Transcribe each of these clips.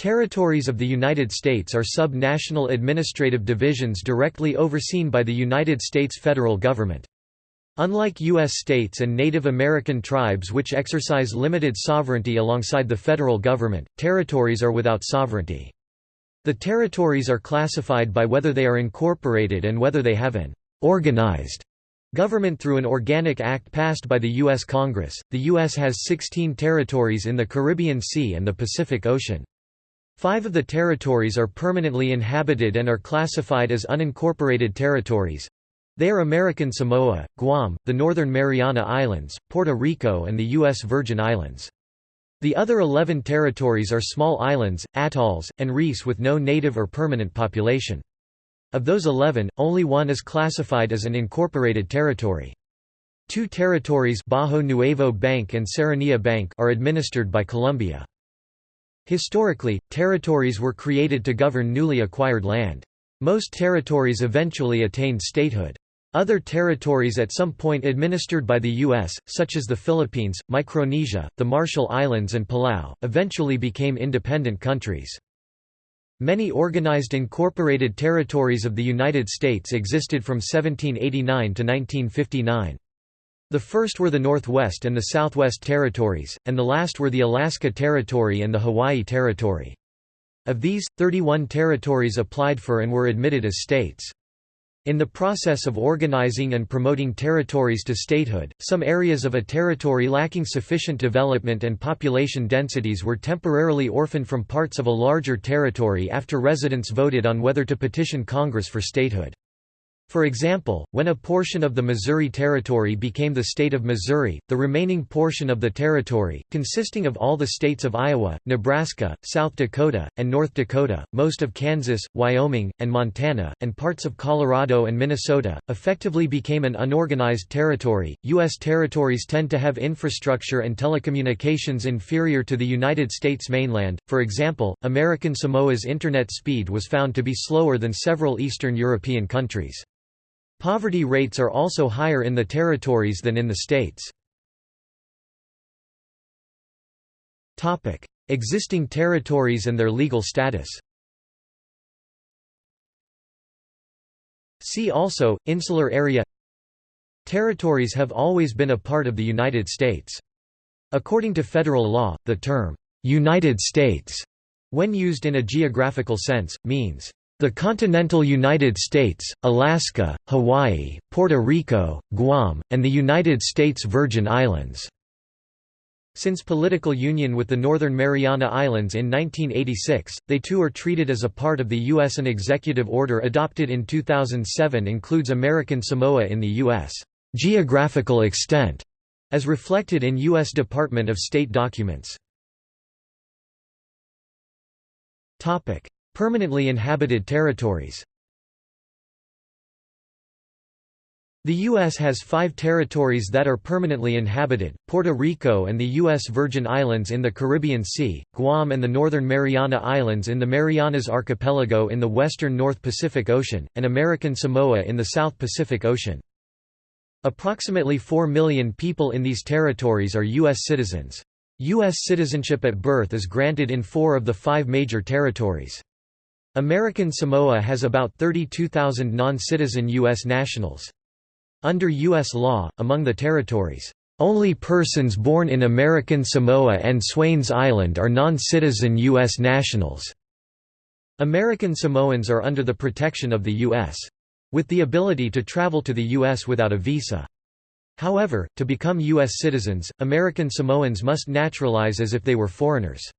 Territories of the United States are sub-national administrative divisions directly overseen by the United States federal government. Unlike U.S. states and Native American tribes which exercise limited sovereignty alongside the federal government, territories are without sovereignty. The territories are classified by whether they are incorporated and whether they have an organized government through an organic act passed by the U.S. Congress. The U.S. has 16 territories in the Caribbean Sea and the Pacific Ocean. Five of the territories are permanently inhabited and are classified as unincorporated territories. They are American Samoa, Guam, the Northern Mariana Islands, Puerto Rico and the U.S. Virgin Islands. The other 11 territories are small islands, atolls, and reefs with no native or permanent population. Of those 11, only one is classified as an incorporated territory. Two territories Bajo Nuevo Bank and Serranía Bank are administered by Colombia. Historically, territories were created to govern newly acquired land. Most territories eventually attained statehood. Other territories at some point administered by the U.S., such as the Philippines, Micronesia, the Marshall Islands and Palau, eventually became independent countries. Many organized incorporated territories of the United States existed from 1789 to 1959. The first were the Northwest and the Southwest Territories, and the last were the Alaska Territory and the Hawaii Territory. Of these, 31 territories applied for and were admitted as states. In the process of organizing and promoting territories to statehood, some areas of a territory lacking sufficient development and population densities were temporarily orphaned from parts of a larger territory after residents voted on whether to petition Congress for statehood. For example, when a portion of the Missouri Territory became the state of Missouri, the remaining portion of the territory, consisting of all the states of Iowa, Nebraska, South Dakota, and North Dakota, most of Kansas, Wyoming, and Montana, and parts of Colorado and Minnesota, effectively became an unorganized territory. U.S. territories tend to have infrastructure and telecommunications inferior to the United States mainland. For example, American Samoa's internet speed was found to be slower than several Eastern European countries. Poverty rates are also higher in the territories than in the states. Existing territories and their legal status See also, Insular area Territories have always been a part of the United States. According to federal law, the term, "'United States' when used in a geographical sense, means the continental United States, Alaska, Hawaii, Puerto Rico, Guam, and the United States Virgin Islands. Since political union with the Northern Mariana Islands in 1986, they too are treated as a part of the U.S. An executive order adopted in 2007 includes American Samoa in the U.S. geographical extent, as reflected in U.S. Department of State documents. Permanently inhabited territories The U.S. has five territories that are permanently inhabited, Puerto Rico and the U.S. Virgin Islands in the Caribbean Sea, Guam and the Northern Mariana Islands in the Marianas Archipelago in the western North Pacific Ocean, and American Samoa in the South Pacific Ocean. Approximately 4 million people in these territories are U.S. citizens. U.S. citizenship at birth is granted in four of the five major territories. American Samoa has about 32,000 non-citizen U.S. nationals. Under U.S. law, among the territories, only persons born in American Samoa and Swains Island are non-citizen U.S. nationals. American Samoans are under the protection of the U.S. with the ability to travel to the U.S. without a visa. However, to become U.S. citizens, American Samoans must naturalize as if they were foreigners.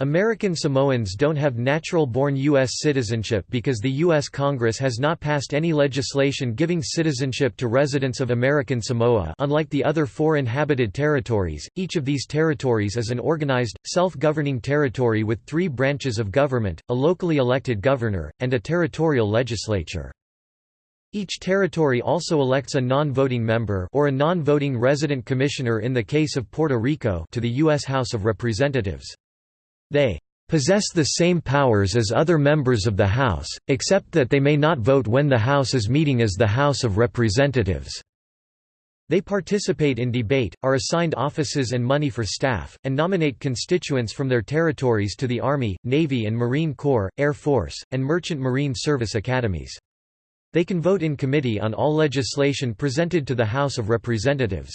American Samoans don't have natural-born U.S. citizenship because the U.S. Congress has not passed any legislation giving citizenship to residents of American Samoa unlike the other four inhabited territories, each of these territories is an organized, self-governing territory with three branches of government, a locally elected governor, and a territorial legislature. Each territory also elects a non-voting member or a non-voting resident commissioner in the case of Puerto Rico to the U.S. House of Representatives. They possess the same powers as other members of the House, except that they may not vote when the House is meeting as the House of Representatives. They participate in debate, are assigned offices and money for staff, and nominate constituents from their territories to the Army, Navy and Marine Corps, Air Force, and Merchant Marine Service academies. They can vote in committee on all legislation presented to the House of Representatives.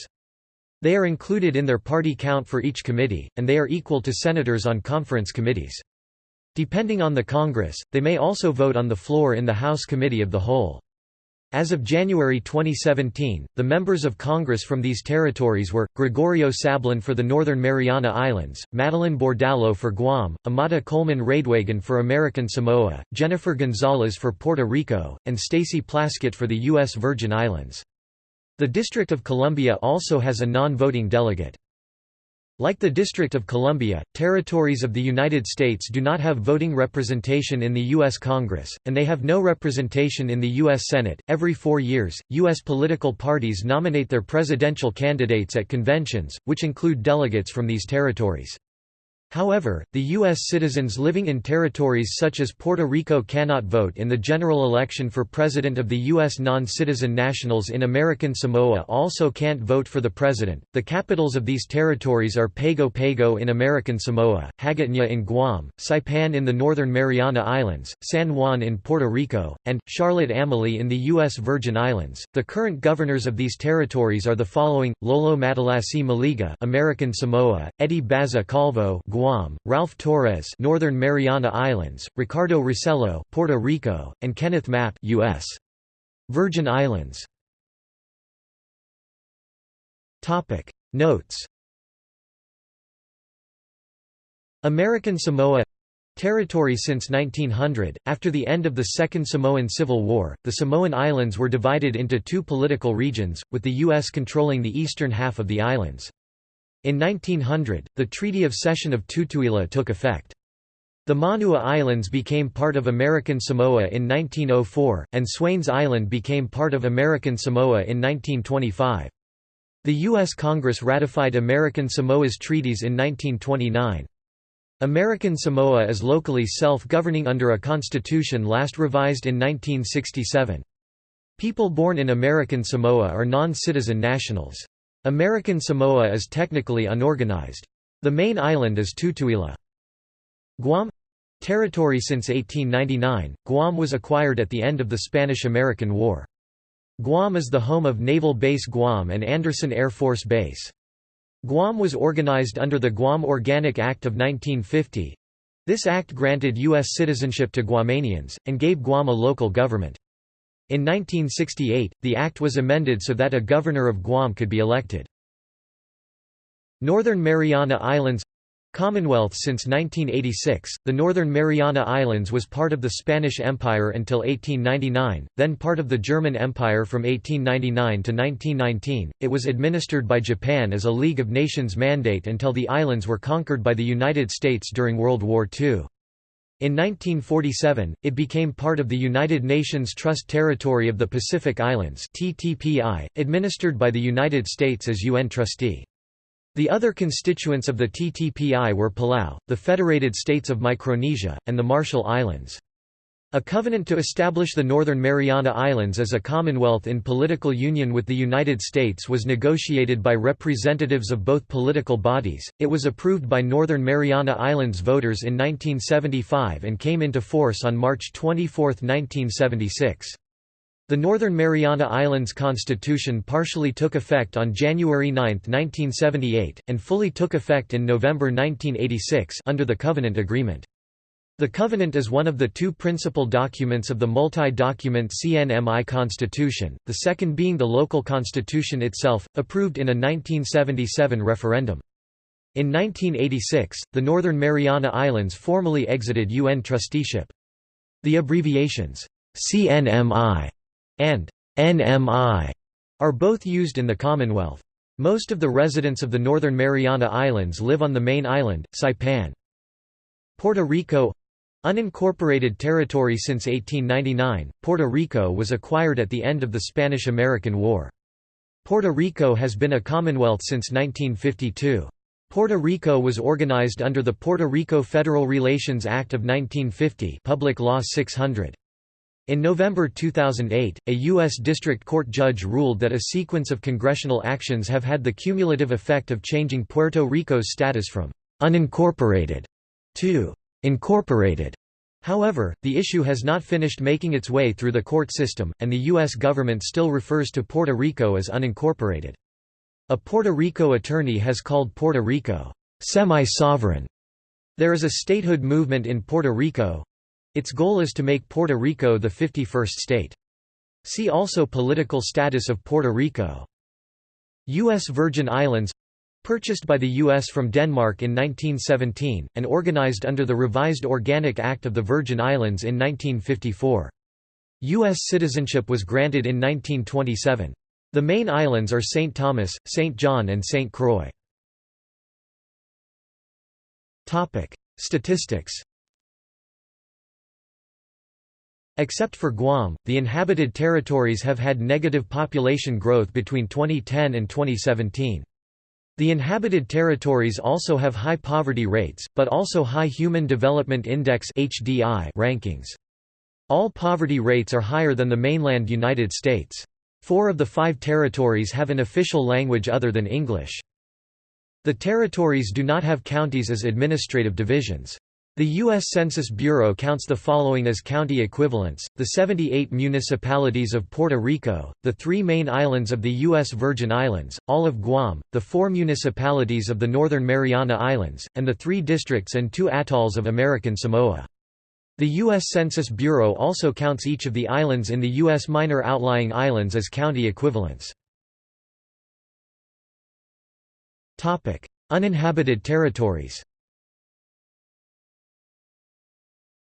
They are included in their party count for each committee, and they are equal to senators on conference committees. Depending on the Congress, they may also vote on the floor in the House Committee of the Whole. As of January 2017, the members of Congress from these territories were, Gregorio Sablan for the Northern Mariana Islands, Madeleine Bordallo for Guam, Amata Coleman Radewagen for American Samoa, Jennifer Gonzalez for Puerto Rico, and Stacey Plaskett for the U.S. Virgin Islands. The District of Columbia also has a non-voting delegate. Like the District of Columbia, territories of the United States do not have voting representation in the U.S. Congress, and they have no representation in the U.S. Senate. Every four years, U.S. political parties nominate their presidential candidates at conventions, which include delegates from these territories. However, the U.S. citizens living in territories such as Puerto Rico cannot vote in the general election for president of the U.S. Non-citizen nationals in American Samoa also can't vote for the president. The capitals of these territories are Pago Pago in American Samoa, Hagåtña in Guam, Saipan in the Northern Mariana Islands, San Juan in Puerto Rico, and Charlotte Amalie in the U.S. Virgin Islands. The current governors of these territories are the following: Lolo Matalasi Moliga, American Samoa, Eddie Baza Calvo, Guam, Guam, Ralph Torres, Northern Mariana Islands, Ricardo Rossello, Puerto Rico, and Kenneth Mapp, U.S. Virgin Islands. Topic Notes. American Samoa Territory since 1900, after the end of the Second Samoan Civil War, the Samoan Islands were divided into two political regions, with the U.S. controlling the eastern half of the islands. In 1900, the Treaty of Cession of Tutuila took effect. The Manua Islands became part of American Samoa in 1904, and Swains Island became part of American Samoa in 1925. The U.S. Congress ratified American Samoa's treaties in 1929. American Samoa is locally self-governing under a constitution last revised in 1967. People born in American Samoa are non-citizen nationals. American Samoa is technically unorganized. The main island is Tutuila. Guam territory since 1899, Guam was acquired at the end of the Spanish–American War. Guam is the home of Naval Base Guam and Andersen Air Force Base. Guam was organized under the Guam Organic Act of 1950. This act granted U.S. citizenship to Guamanians, and gave Guam a local government. In 1968, the act was amended so that a governor of Guam could be elected. Northern Mariana Islands Commonwealth since 1986, the Northern Mariana Islands was part of the Spanish Empire until 1899, then part of the German Empire from 1899 to 1919. It was administered by Japan as a League of Nations mandate until the islands were conquered by the United States during World War II. In 1947, it became part of the United Nations Trust Territory of the Pacific Islands TTPI, administered by the United States as UN trustee. The other constituents of the TTPI were Palau, the Federated States of Micronesia, and the Marshall Islands. A covenant to establish the Northern Mariana Islands as a commonwealth in political union with the United States was negotiated by representatives of both political bodies. It was approved by Northern Mariana Islands voters in 1975 and came into force on March 24, 1976. The Northern Mariana Islands Constitution partially took effect on January 9, 1978, and fully took effect in November 1986 under the Covenant Agreement. The Covenant is one of the two principal documents of the multi-document CNMI Constitution, the second being the local constitution itself, approved in a 1977 referendum. In 1986, the Northern Mariana Islands formally exited UN trusteeship. The abbreviations, CNMI and NMI are both used in the Commonwealth. Most of the residents of the Northern Mariana Islands live on the main island, Saipan. Puerto Rico Unincorporated territory since 1899, Puerto Rico was acquired at the end of the Spanish–American War. Puerto Rico has been a commonwealth since 1952. Puerto Rico was organized under the Puerto Rico Federal Relations Act of 1950 Public Law 600. In November 2008, a U.S. District Court judge ruled that a sequence of congressional actions have had the cumulative effect of changing Puerto Rico's status from «unincorporated» to «incorporated». However, the issue has not finished making its way through the court system, and the U.S. government still refers to Puerto Rico as unincorporated. A Puerto Rico attorney has called Puerto Rico semi-sovereign. There is a statehood movement in Puerto Rico, its goal is to make Puerto Rico the 51st state. See also Political status of Puerto Rico. U.S. Virgin Islands purchased by the U.S. from Denmark in 1917, and organized under the Revised Organic Act of the Virgin Islands in 1954. U.S. citizenship was granted in 1927. The main islands are St. Thomas, St. John and St. Croix. Statistics Except for Guam, the inhabited territories have had negative population growth between 2010 and 2017. The inhabited territories also have high poverty rates, but also high Human Development Index rankings. All poverty rates are higher than the mainland United States. Four of the five territories have an official language other than English. The territories do not have counties as administrative divisions. The U.S. Census Bureau counts the following as county equivalents, the 78 municipalities of Puerto Rico, the three main islands of the U.S. Virgin Islands, all of Guam, the four municipalities of the Northern Mariana Islands, and the three districts and two atolls of American Samoa. The U.S. Census Bureau also counts each of the islands in the U.S. minor outlying islands as county equivalents. Uninhabited territories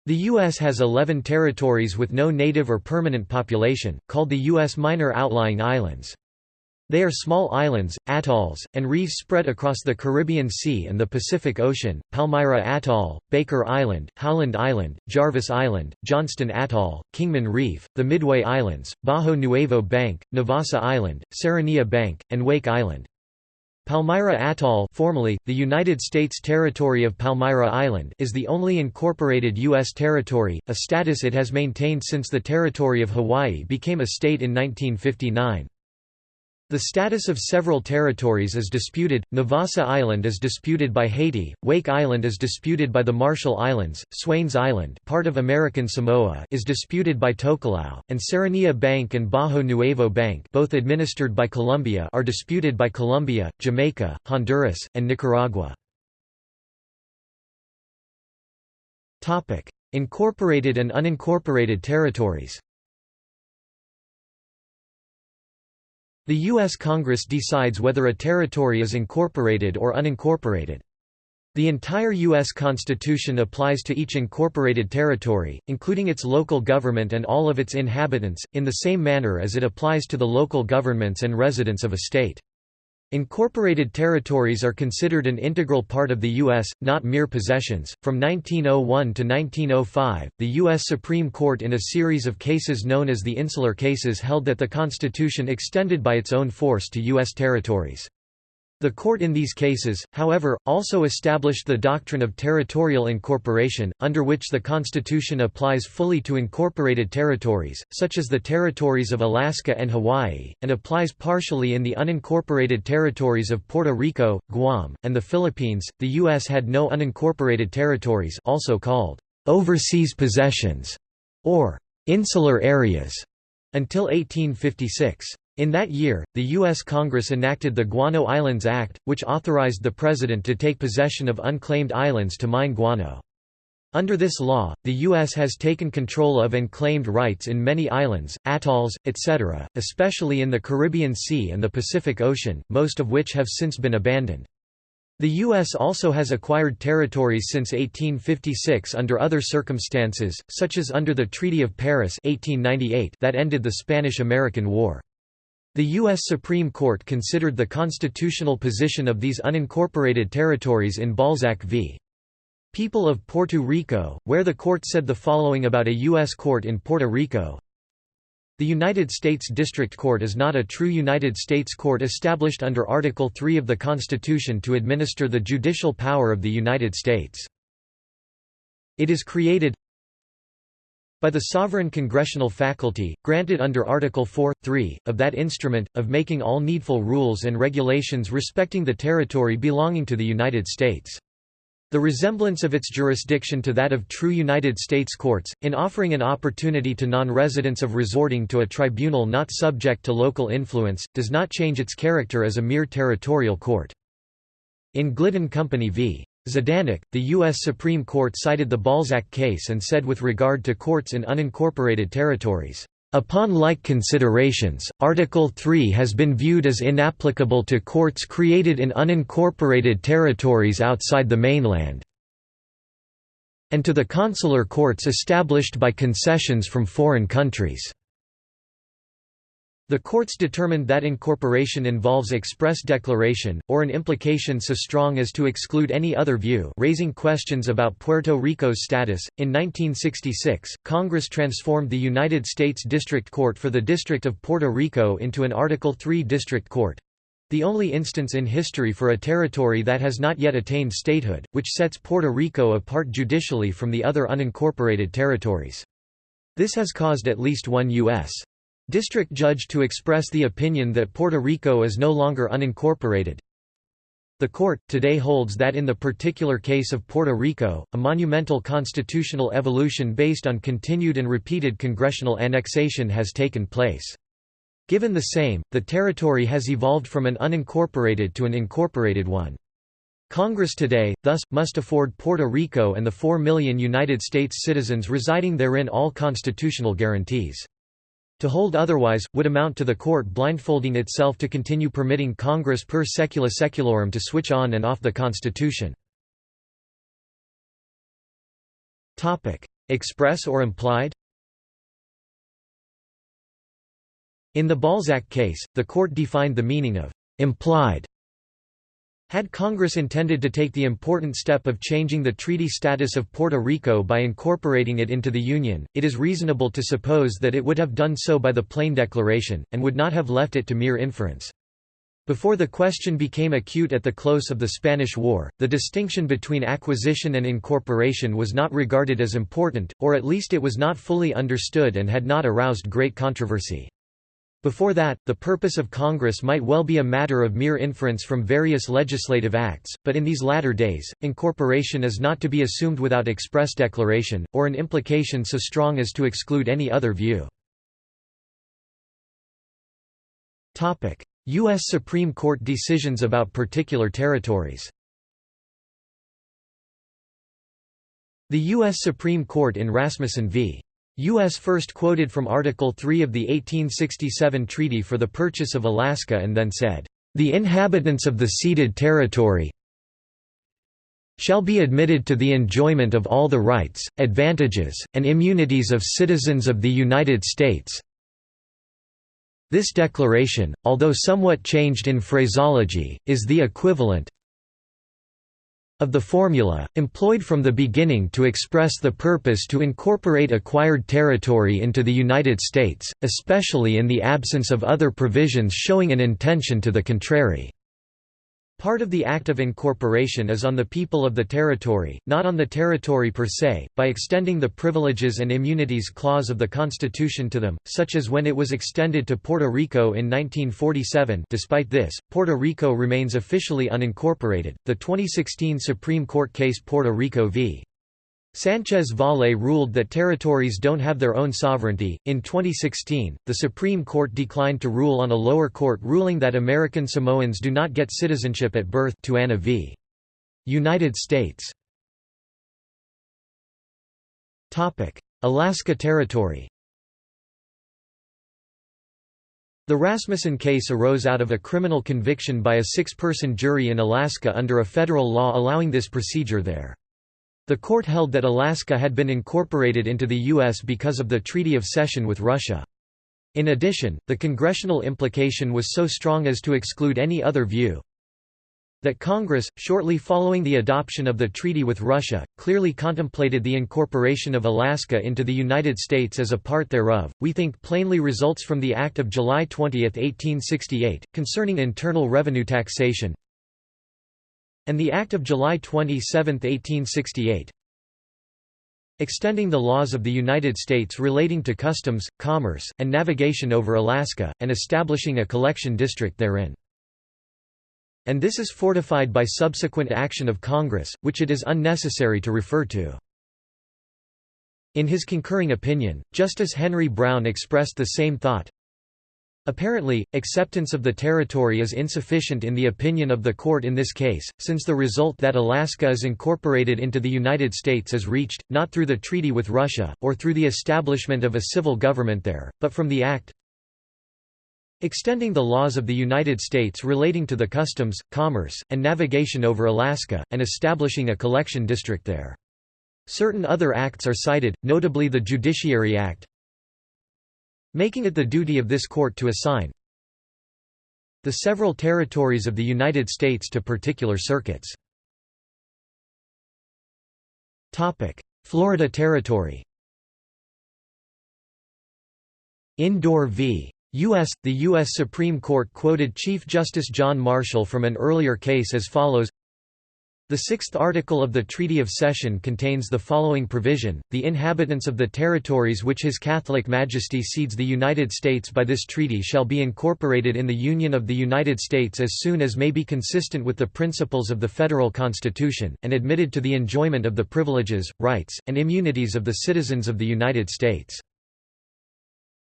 The U.S. has 11 territories with no native or permanent population, called the U.S. Minor Outlying Islands. They are small islands, atolls, and reefs spread across the Caribbean Sea and the Pacific Ocean, Palmyra Atoll, Baker Island, Howland Island, Jarvis Island, Johnston Atoll, Kingman Reef, the Midway Islands, Bajo Nuevo Bank, Navassa Island, Serranía Bank, and Wake Island. Palmyra Atoll formerly, the United States territory of Palmyra Island is the only incorporated U.S. territory, a status it has maintained since the territory of Hawaii became a state in 1959. The status of several territories is disputed. Navassa Island is disputed by Haiti, Wake Island is disputed by the Marshall Islands, Swains Island, part of American Samoa, is disputed by Tokelau, and Serranía Bank and Bajo Nuevo Bank, both administered by Colombia, are disputed by Colombia, Jamaica, Honduras, and Nicaragua. Topic: Incorporated and unincorporated territories. The U.S. Congress decides whether a territory is incorporated or unincorporated. The entire U.S. Constitution applies to each incorporated territory, including its local government and all of its inhabitants, in the same manner as it applies to the local governments and residents of a state. Incorporated territories are considered an integral part of the U.S., not mere possessions. From 1901 to 1905, the U.S. Supreme Court, in a series of cases known as the Insular Cases, held that the Constitution extended by its own force to U.S. territories. The court in these cases, however, also established the doctrine of territorial incorporation, under which the Constitution applies fully to incorporated territories, such as the territories of Alaska and Hawaii, and applies partially in the unincorporated territories of Puerto Rico, Guam, and the Philippines. The U.S. had no unincorporated territories, also called overseas possessions or insular areas, until 1856. In that year, the U.S. Congress enacted the Guano Islands Act, which authorized the President to take possession of unclaimed islands to mine guano. Under this law, the U.S. has taken control of and claimed rights in many islands, atolls, etc., especially in the Caribbean Sea and the Pacific Ocean, most of which have since been abandoned. The U.S. also has acquired territories since 1856 under other circumstances, such as under the Treaty of Paris 1898 that ended the Spanish–American War. The U.S. Supreme Court considered the constitutional position of these unincorporated territories in Balzac v. People of Puerto Rico, where the court said the following about a U.S. court in Puerto Rico. The United States District Court is not a true United States court established under Article 3 of the Constitution to administer the judicial power of the United States. It is created by the sovereign congressional faculty, granted under Article 4, 3, of that instrument, of making all needful rules and regulations respecting the territory belonging to the United States. The resemblance of its jurisdiction to that of true United States courts, in offering an opportunity to non-residents of resorting to a tribunal not subject to local influence, does not change its character as a mere territorial court. In Glidden Company v. Zdanok, the U.S. Supreme Court cited the Balzac case and said with regard to courts in unincorporated territories, "...upon like considerations, Article 3 has been viewed as inapplicable to courts created in unincorporated territories outside the mainland and to the consular courts established by concessions from foreign countries." The courts determined that incorporation involves express declaration, or an implication so strong as to exclude any other view raising questions about Puerto Rico's status. In 1966, Congress transformed the United States District Court for the District of Puerto Rico into an Article III District Court. The only instance in history for a territory that has not yet attained statehood, which sets Puerto Rico apart judicially from the other unincorporated territories. This has caused at least one U.S district judge to express the opinion that Puerto Rico is no longer unincorporated. The court, today holds that in the particular case of Puerto Rico, a monumental constitutional evolution based on continued and repeated congressional annexation has taken place. Given the same, the territory has evolved from an unincorporated to an incorporated one. Congress today, thus, must afford Puerto Rico and the 4 million United States citizens residing therein all constitutional guarantees. To hold otherwise, would amount to the court blindfolding itself to continue permitting Congress per secula seculorum to switch on and off the Constitution. Express or implied In the Balzac case, the court defined the meaning of «implied» Had Congress intended to take the important step of changing the treaty status of Puerto Rico by incorporating it into the Union, it is reasonable to suppose that it would have done so by the plain declaration, and would not have left it to mere inference. Before the question became acute at the close of the Spanish War, the distinction between acquisition and incorporation was not regarded as important, or at least it was not fully understood and had not aroused great controversy. Before that, the purpose of Congress might well be a matter of mere inference from various legislative acts, but in these latter days, incorporation is not to be assumed without express declaration, or an implication so strong as to exclude any other view. U.S. Supreme Court decisions about particular territories The U.S. Supreme Court in Rasmussen v. U.S. first quoted from Article 3 of the 1867 Treaty for the Purchase of Alaska and then said, "...the inhabitants of the ceded territory shall be admitted to the enjoyment of all the rights, advantages, and immunities of citizens of the United States." This declaration, although somewhat changed in phraseology, is the equivalent, of the formula, employed from the beginning to express the purpose to incorporate acquired territory into the United States, especially in the absence of other provisions showing an intention to the contrary. Part of the act of incorporation is on the people of the territory, not on the territory per se, by extending the Privileges and Immunities Clause of the Constitution to them, such as when it was extended to Puerto Rico in 1947 despite this, Puerto Rico remains officially unincorporated. The 2016 Supreme Court case Puerto Rico v. Sanchez Valle ruled that territories don't have their own sovereignty. In 2016, the Supreme Court declined to rule on a lower court ruling that American Samoans do not get citizenship at birth Tuaua v. United States. Topic: Alaska Territory. The Rasmussen case arose out of a criminal conviction by a six-person jury in Alaska under a federal law allowing this procedure there. The court held that Alaska had been incorporated into the U.S. because of the Treaty of Cession with Russia. In addition, the congressional implication was so strong as to exclude any other view that Congress, shortly following the adoption of the treaty with Russia, clearly contemplated the incorporation of Alaska into the United States as a part thereof, we think plainly results from the Act of July 20, 1868, concerning internal revenue taxation, and the Act of July 27, 1868 extending the laws of the United States relating to customs, commerce, and navigation over Alaska, and establishing a collection district therein. And this is fortified by subsequent action of Congress, which it is unnecessary to refer to. In his concurring opinion, Justice Henry Brown expressed the same thought, Apparently, acceptance of the territory is insufficient in the opinion of the court in this case, since the result that Alaska is incorporated into the United States is reached, not through the treaty with Russia, or through the establishment of a civil government there, but from the act extending the laws of the United States relating to the customs, commerce, and navigation over Alaska, and establishing a collection district there. Certain other acts are cited, notably the Judiciary Act, making it the duty of this court to assign the several territories of the United States to particular circuits. Florida Territory Indoor v. U.S. The U.S. Supreme Court quoted Chief Justice John Marshall from an earlier case as follows the sixth article of the Treaty of Cession contains the following provision, The inhabitants of the territories which His Catholic Majesty cedes the United States by this treaty shall be incorporated in the Union of the United States as soon as may be consistent with the principles of the Federal Constitution, and admitted to the enjoyment of the privileges, rights, and immunities of the citizens of the United States.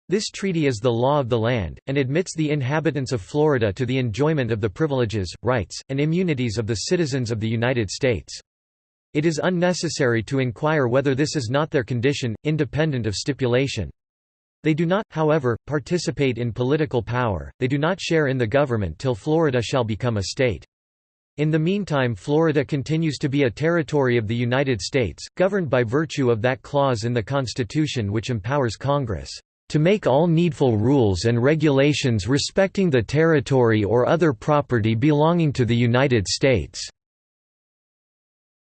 This treaty is the law of the land, and admits the inhabitants of Florida to the enjoyment of the privileges, rights, and immunities of the citizens of the United States. It is unnecessary to inquire whether this is not their condition, independent of stipulation. They do not, however, participate in political power, they do not share in the government till Florida shall become a state. In the meantime Florida continues to be a territory of the United States, governed by virtue of that clause in the Constitution which empowers Congress to make all needful rules and regulations respecting the territory or other property belonging to the United States."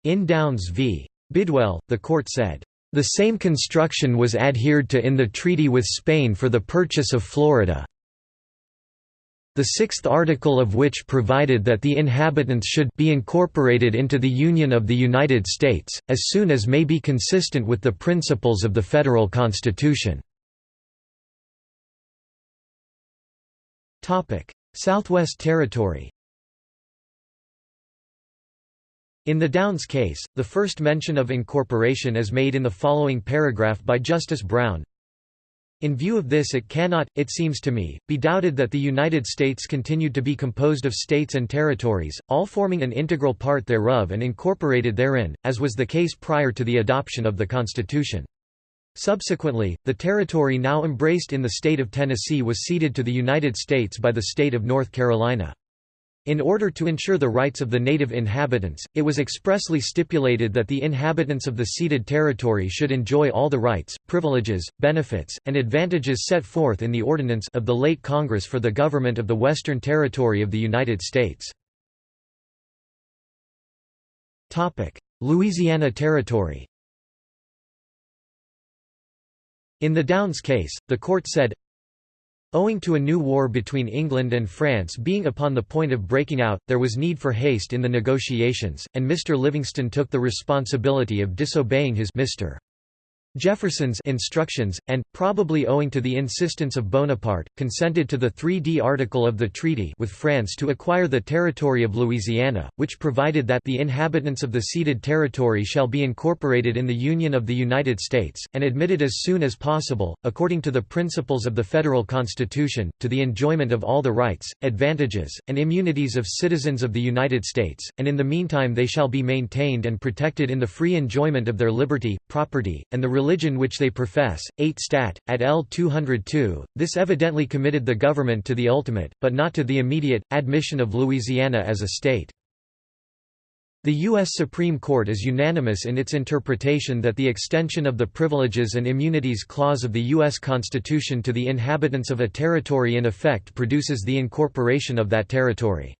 In Downes v. Bidwell, the court said, "...the same construction was adhered to in the treaty with Spain for the purchase of Florida the sixth article of which provided that the inhabitants should be incorporated into the Union of the United States, as soon as may be consistent with the principles of the Federal Constitution." Southwest Territory In the Downes case, the first mention of incorporation is made in the following paragraph by Justice Brown. In view of this it cannot, it seems to me, be doubted that the United States continued to be composed of states and territories, all forming an integral part thereof and incorporated therein, as was the case prior to the adoption of the Constitution. Subsequently, the territory now embraced in the state of Tennessee was ceded to the United States by the state of North Carolina. In order to ensure the rights of the native inhabitants, it was expressly stipulated that the inhabitants of the ceded territory should enjoy all the rights, privileges, benefits, and advantages set forth in the ordinance of the late Congress for the government of the Western Territory of the United States. Louisiana Territory in the Downes case, the court said, Owing to a new war between England and France being upon the point of breaking out, there was need for haste in the negotiations, and Mr. Livingston took the responsibility of disobeying his Mr. Jefferson's instructions, and, probably owing to the insistence of Bonaparte, consented to the 3d article of the treaty with France to acquire the territory of Louisiana, which provided that the inhabitants of the ceded territory shall be incorporated in the Union of the United States, and admitted as soon as possible, according to the principles of the Federal Constitution, to the enjoyment of all the rights, advantages, and immunities of citizens of the United States, and in the meantime they shall be maintained and protected in the free enjoyment of their liberty, property, and the religion which they profess. 8 Stat. At L 202, this evidently committed the government to the ultimate, but not to the immediate, admission of Louisiana as a state. The U.S. Supreme Court is unanimous in its interpretation that the extension of the Privileges and Immunities Clause of the U.S. Constitution to the inhabitants of a territory in effect produces the incorporation of that territory.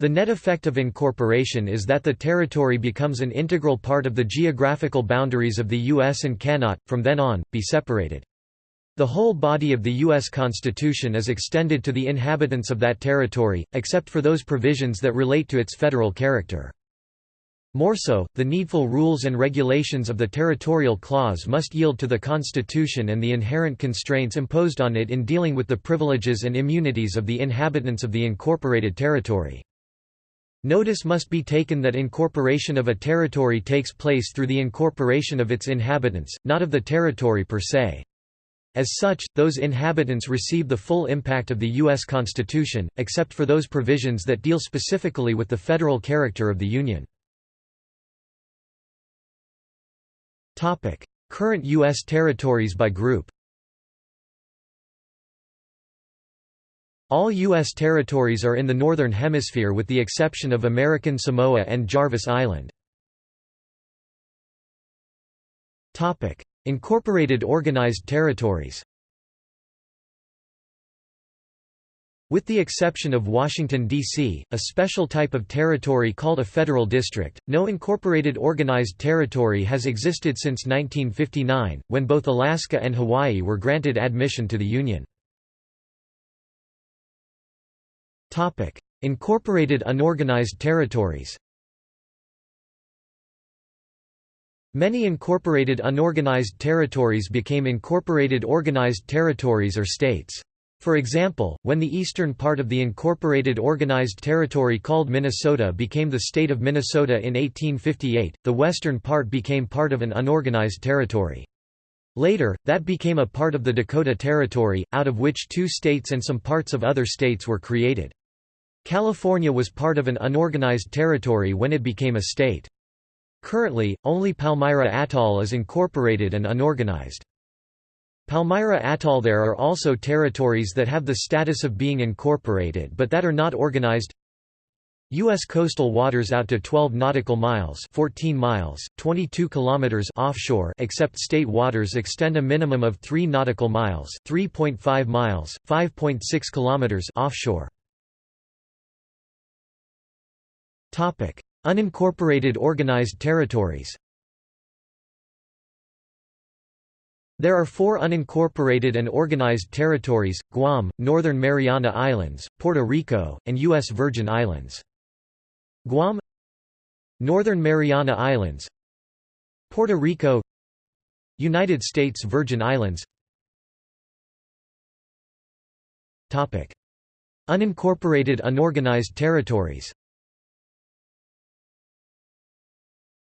The net effect of incorporation is that the territory becomes an integral part of the geographical boundaries of the U.S. and cannot, from then on, be separated. The whole body of the U.S. Constitution is extended to the inhabitants of that territory, except for those provisions that relate to its federal character. More so, the needful rules and regulations of the territorial clause must yield to the Constitution and the inherent constraints imposed on it in dealing with the privileges and immunities of the inhabitants of the incorporated territory. Notice must be taken that incorporation of a territory takes place through the incorporation of its inhabitants, not of the territory per se. As such, those inhabitants receive the full impact of the U.S. Constitution, except for those provisions that deal specifically with the federal character of the Union. Current U.S. territories by group All U.S. territories are in the Northern Hemisphere with the exception of American Samoa and Jarvis Island. Incorporated Organized Territories With the exception of Washington, D.C., a special type of territory called a federal district, no incorporated organized territory has existed since 1959, when both Alaska and Hawaii were granted admission to the Union. Incorporated unorganized territories Many incorporated unorganized territories became incorporated organized territories or states. For example, when the eastern part of the incorporated organized territory called Minnesota became the state of Minnesota in 1858, the western part became part of an unorganized territory. Later, that became a part of the Dakota Territory, out of which two states and some parts of other states were created. California was part of an unorganized territory when it became a state. Currently, only Palmyra Atoll is incorporated and unorganized. Palmyra Atoll There are also territories that have the status of being incorporated but that are not organized U.S. coastal waters out to 12 nautical miles 14 miles, 22 kilometers offshore except state waters extend a minimum of 3 nautical miles 3.5 miles, 5.6 kilometers offshore. Unincorporated organized territories There are four unincorporated and organized territories, Guam, Northern Mariana Islands, Puerto Rico, and U.S. Virgin Islands. Guam Northern Mariana Islands Puerto Rico United States Virgin Islands Unincorporated unorganized territories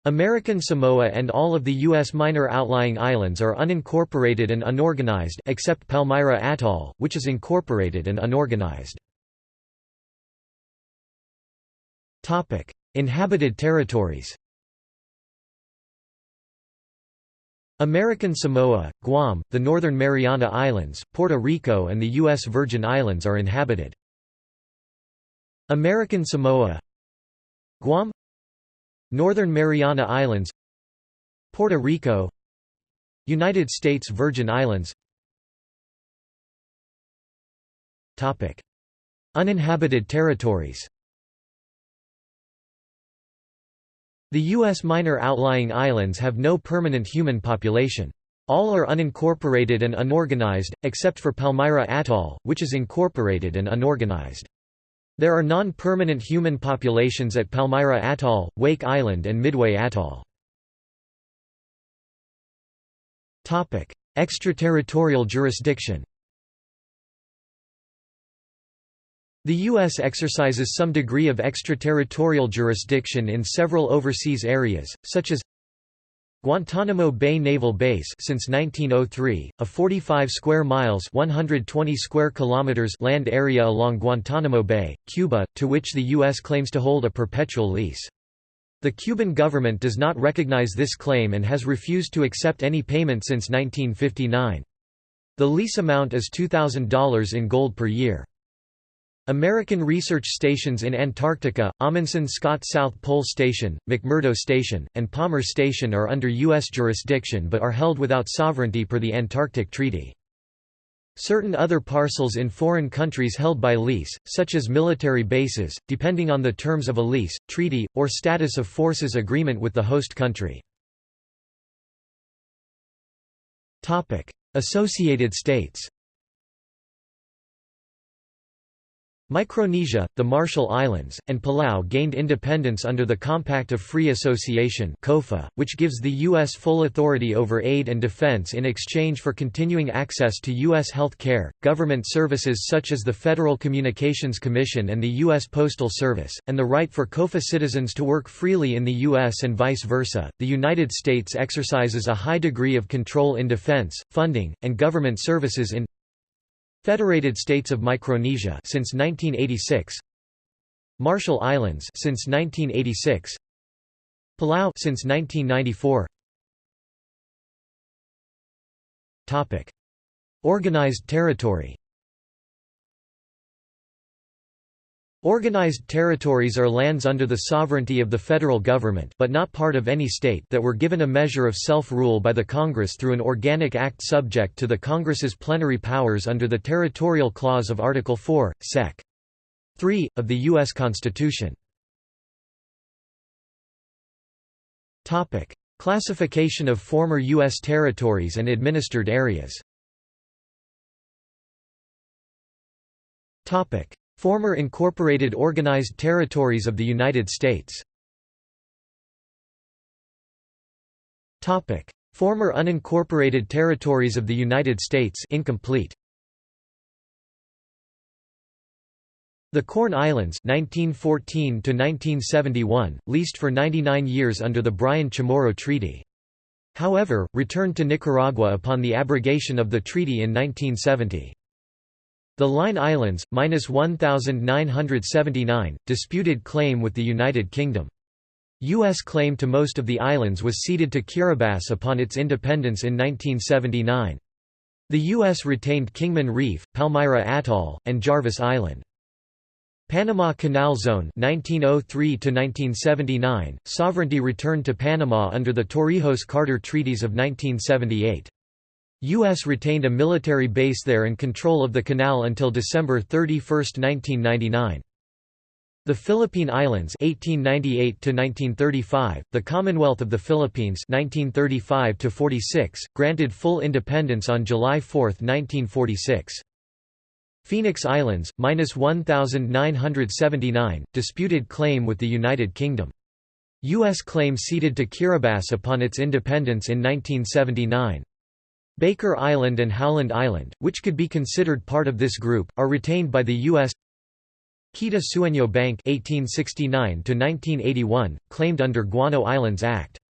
American Samoa and all of the U.S. minor outlying islands are unincorporated and unorganized except Palmyra Atoll, which is incorporated and unorganized. Inhabited territories American Samoa, Guam, the Northern Mariana Islands, Puerto Rico and the U.S. Virgin Islands are inhabited. American Samoa Guam Northern Mariana Islands Puerto Rico United States Virgin Islands Topic. Uninhabited territories The U.S. minor outlying islands have no permanent human population. All are unincorporated and unorganized, except for Palmyra Atoll, which is incorporated and unorganized. There are non-permanent human populations at Palmyra Atoll, Wake Island and Midway Atoll. Extraterritorial jurisdiction The U.S. exercises some degree of extraterritorial jurisdiction in several overseas areas, such as Guantanamo Bay Naval Base since 1903, a 45 square miles 120 square kilometers land area along Guantanamo Bay, Cuba, to which the U.S. claims to hold a perpetual lease. The Cuban government does not recognize this claim and has refused to accept any payment since 1959. The lease amount is $2,000 in gold per year. American research stations in Antarctica, Amundsen Scott South Pole Station, McMurdo Station, and Palmer Station are under U.S. jurisdiction but are held without sovereignty per the Antarctic Treaty. Certain other parcels in foreign countries held by lease, such as military bases, depending on the terms of a lease, treaty, or status of forces agreement with the host country. Associated States Micronesia, the Marshall Islands, and Palau gained independence under the Compact of Free Association which gives the U.S. full authority over aid and defense in exchange for continuing access to U.S. health care, government services such as the Federal Communications Commission and the U.S. Postal Service, and the right for COFA citizens to work freely in the U.S. and vice versa. The United States exercises a high degree of control in defense, funding, and government services in Federated States of Micronesia since 1986 Marshall Islands since 1986 Palau since 1994 Topic. Organized territory Organized territories are lands under the sovereignty of the federal government but not part of any state that were given a measure of self-rule by the Congress through an organic act subject to the Congress's plenary powers under the Territorial Clause of Article 4, Sec. 3, of the U.S. Constitution. Classification of former U.S. territories and administered areas Former incorporated organized territories of the United States Former unincorporated territories of the United States incomplete. The Corn Islands 1914 to 1971, leased for 99 years under the Bryan Chamorro Treaty. However, returned to Nicaragua upon the abrogation of the treaty in 1970. The Line Islands, minus 1,979, disputed claim with the United Kingdom. U.S. claim to most of the islands was ceded to Kiribati upon its independence in 1979. The U.S. retained Kingman Reef, Palmyra Atoll, and Jarvis Island. Panama Canal Zone 1903 sovereignty returned to Panama under the Torrijos-Carter Treaties of 1978. U.S. retained a military base there and control of the canal until December 31, 1999. The Philippine Islands 1898 1935, the Commonwealth of the Philippines 1935 46, granted full independence on July 4, 1946. Phoenix Islands, minus 1,979, disputed claim with the United Kingdom. U.S. claim ceded to Kiribati upon its independence in 1979. Baker Island and Howland Island, which could be considered part of this group, are retained by the U.S. Quita Sueño Bank 1869 claimed under Guano Islands Act.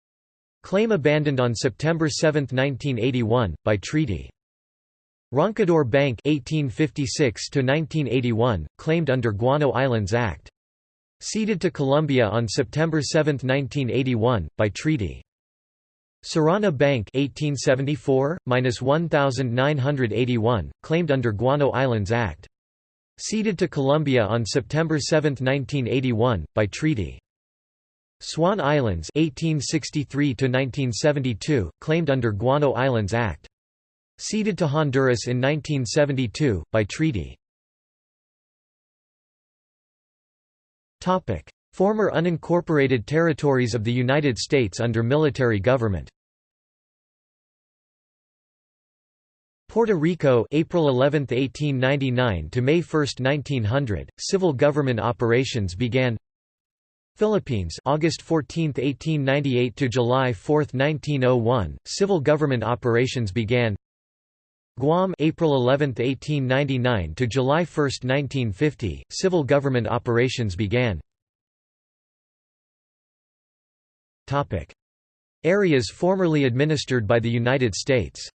Claim abandoned on September 7, 1981, by treaty. Roncador Bank 1856 claimed under Guano Islands Act. Ceded to Colombia on September 7, 1981, by treaty. Serrana Bank 1874-1981, claimed under Guano Islands Act. Ceded to Colombia on September 7, 1981, by treaty. Swan Islands 1863 1972 claimed under Guano Islands Act. Ceded to Honduras in 1972, by treaty. Former unincorporated territories of the United States under military government. Puerto Rico April 11, 1899 to May 1, 1900, civil government operations began. Philippines August 14, 1898 to July 4, 1901, civil government operations began. Guam April 11, 1899 to July 1, 1950, civil government operations began Areas formerly administered by the United States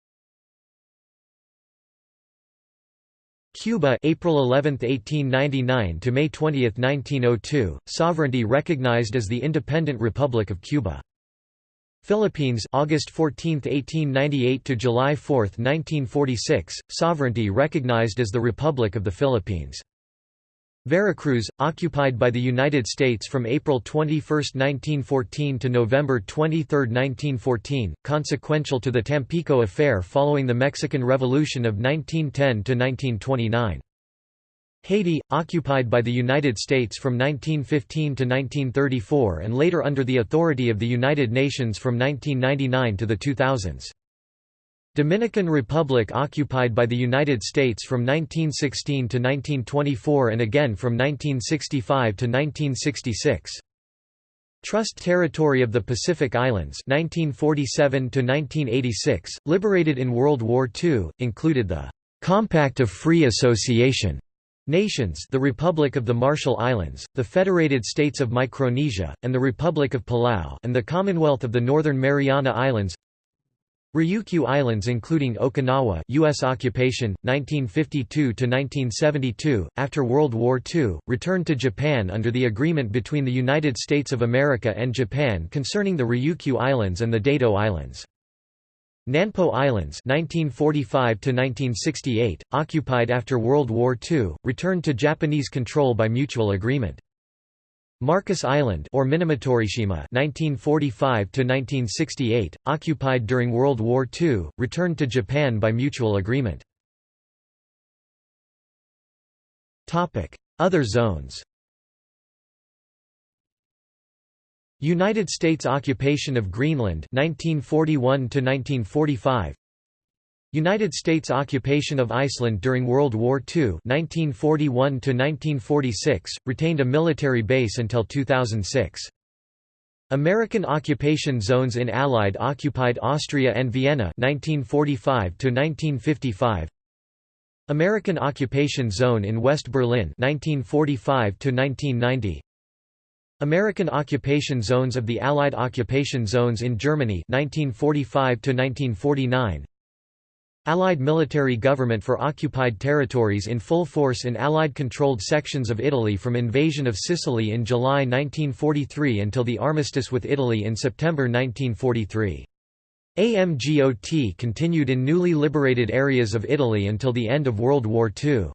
Cuba April 11, 1899 to May 20, 1902, sovereignty recognized as the independent Republic of Cuba. Philippines August 14, 1898 to July 4, 1946, sovereignty recognized as the Republic of the Philippines. Veracruz, occupied by the United States from April 21, 1914 to November 23, 1914, consequential to the Tampico Affair following the Mexican Revolution of 1910–1929. Haiti, occupied by the United States from 1915 to 1934 and later under the authority of the United Nations from 1999 to the 2000s. Dominican Republic occupied by the United States from 1916 to 1924 and again from 1965 to 1966. Trust Territory of the Pacific Islands 1947 to 1986, liberated in World War II, included the Compact of Free Association Nations the Republic of the Marshall Islands, the Federated States of Micronesia, and the Republic of Palau and the Commonwealth of the Northern Mariana Islands Ryukyu Islands including Okinawa US occupation, 1952–1972, after World War II, returned to Japan under the agreement between the United States of America and Japan concerning the Ryukyu Islands and the Daito Islands. Nanpo Islands 1945 1968 occupied after World War II, returned to Japanese control by mutual agreement. Marcus Island or Minamotorishima 1945 1968 occupied during World War II returned to Japan by mutual agreement. Topic Other zones. United States occupation of Greenland 1941 1945 United States occupation of Iceland during World War II 1941 retained a military base until 2006. American occupation zones in Allied occupied Austria and Vienna 1945 1955. American occupation zone in West Berlin 1945 1990. American occupation zones of the Allied occupation zones in Germany 1945 1949. Allied military government for occupied territories in full force in Allied-controlled sections of Italy from invasion of Sicily in July 1943 until the armistice with Italy in September 1943. AMGOT continued in newly liberated areas of Italy until the end of World War II.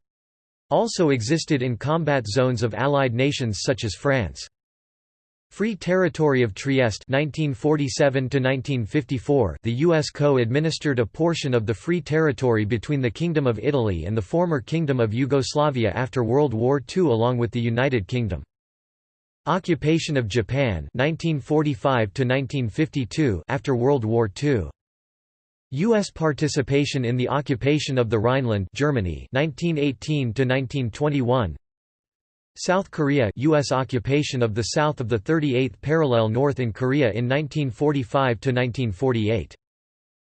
Also existed in combat zones of Allied nations such as France. Free Territory of Trieste 1947 the U.S. co-administered a portion of the Free Territory between the Kingdom of Italy and the former Kingdom of Yugoslavia after World War II along with the United Kingdom. Occupation of Japan 1945 after World War II. U.S. participation in the occupation of the Rhineland Germany 1918 -1921. South Korea US occupation of the south of the 38th parallel north in Korea in 1945–1948.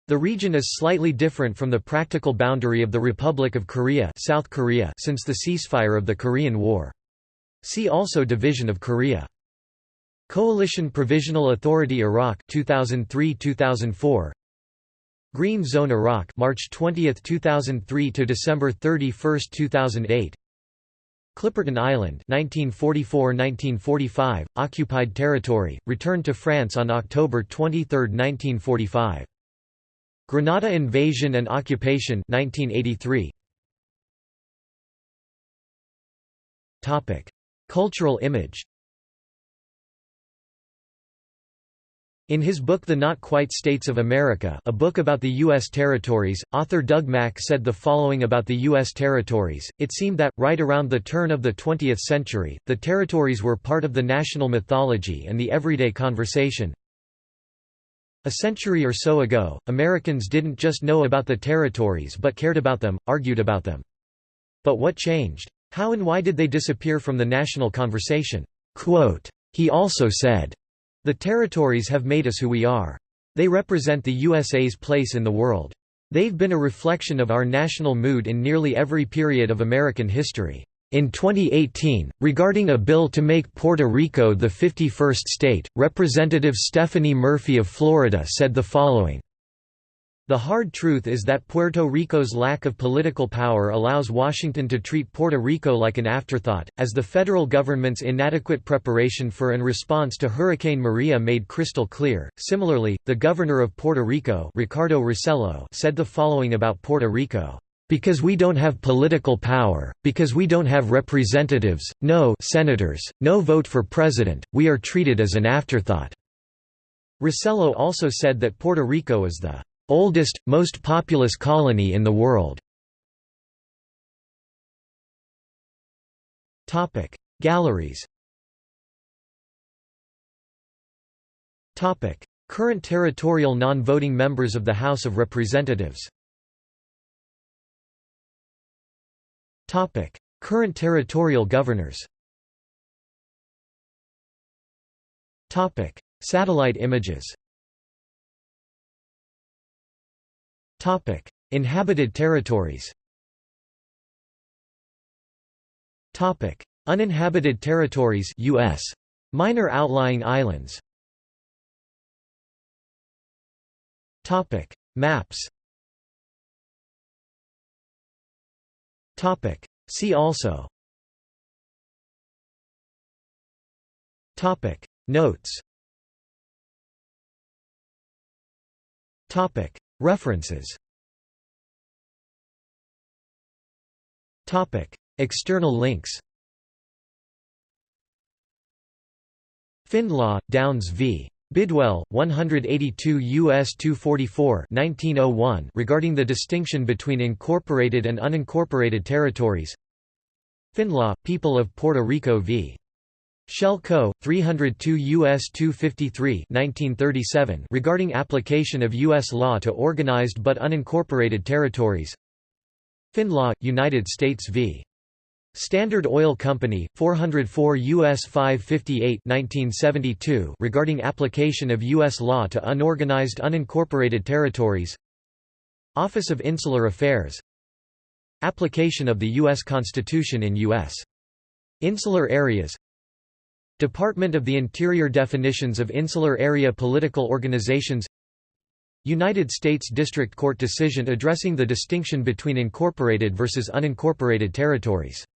The region is slightly different from the practical boundary of the Republic of Korea, South Korea since the ceasefire of the Korean War. See also Division of Korea. Coalition Provisional Authority Iraq 2003-2004 Green Zone Iraq March 20, 2003 to December 31, 2008 Clipperton Island 1944–1945, occupied territory, returned to France on October 23, 1945. Grenada invasion and occupation 1983. Cultural image In his book The Not Quite States of America a book about the U.S. territories, author Doug Mack said the following about the U.S. territories, it seemed that, right around the turn of the 20th century, the territories were part of the national mythology and the everyday conversation. A century or so ago, Americans didn't just know about the territories but cared about them, argued about them. But what changed? How and why did they disappear from the national conversation? Quote, he also said, the territories have made us who we are. They represent the USA's place in the world. They've been a reflection of our national mood in nearly every period of American history. In 2018, regarding a bill to make Puerto Rico the 51st state, Representative Stephanie Murphy of Florida said the following, the hard truth is that Puerto Rico's lack of political power allows Washington to treat Puerto Rico like an afterthought, as the federal government's inadequate preparation for and response to Hurricane Maria made crystal clear. Similarly, the governor of Puerto Rico, Ricardo Rossello, said the following about Puerto Rico: because we don't have political power, because we don't have representatives, no senators, no vote for president, we are treated as an afterthought." Rossello also said that Puerto Rico is the Oldest, most populous colony in the world. Galleries Current territorial non-voting members of the House of Representatives Current territorial governors Satellite images Inhabited territories. Topic: Uninhabited territories US. Minor outlying islands. Topic: Maps. Topic: See also. Notes References External links Findlaw, Downes v. Bidwell, 182 U.S. 244 1901 regarding the distinction between incorporated and unincorporated territories Findlaw, People of Puerto Rico v. Shell Co., 302 U.S. 253 1937 regarding application of U.S. law to organized but unincorporated territories FindLaw, United States v. Standard Oil Company, 404 U.S. 558 1972 regarding application of U.S. law to unorganized unincorporated territories Office of Insular Affairs Application of the U.S. Constitution in U.S. Insular areas Department of the Interior Definitions of Insular Area Political Organizations United States District Court decision addressing the distinction between incorporated versus unincorporated territories